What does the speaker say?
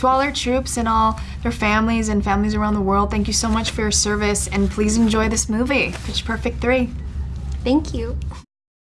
To all our troops and all their families and families around the world, thank you so much for your service and please enjoy this movie, Pitch Perfect 3. Thank you.